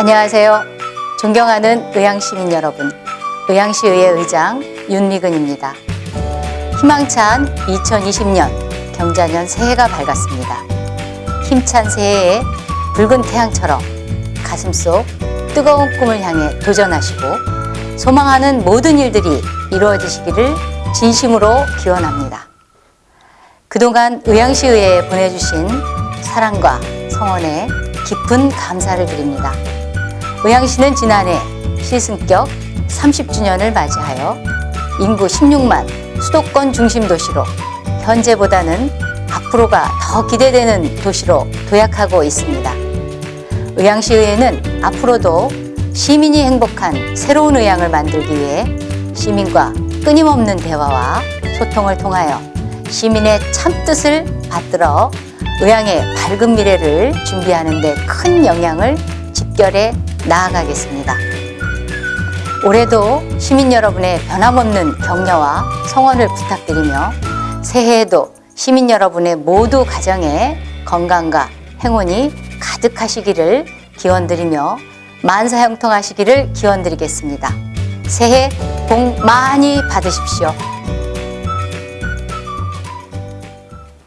안녕하세요. 존경하는 의향시민 여러분, 의향시의회 의장 윤미근입니다. 희망찬 2020년 경자년 새해가 밝았습니다. 힘찬 새해에 붉은 태양처럼 가슴속 뜨거운 꿈을 향해 도전하시고 소망하는 모든 일들이 이루어지시기를 진심으로 기원합니다. 그동안 의향시의회에 보내주신 사랑과 성원에 깊은 감사를 드립니다. 의향시는 지난해 시승격 30주년을 맞이하여 인구 16만 수도권 중심 도시로 현재보다는 앞으로가 더 기대되는 도시로 도약하고 있습니다. 의향시의회는 앞으로도 시민이 행복한 새로운 의향을 만들기 위해 시민과 끊임없는 대화와 소통을 통하여 시민의 참뜻을 받들어 의향의 밝은 미래를 준비하는 데 큰 영향을 집결해 나아가겠습니다. 올해도 시민 여러분의 변함없는 격려와 성원을 부탁드리며 새해에도 시민 여러분의 모두 가정에 건강과 행운이 가득하시기를 기원드리며 만사형통하시기를 기원드리겠습니다. 새해 복 많이 받으십시오.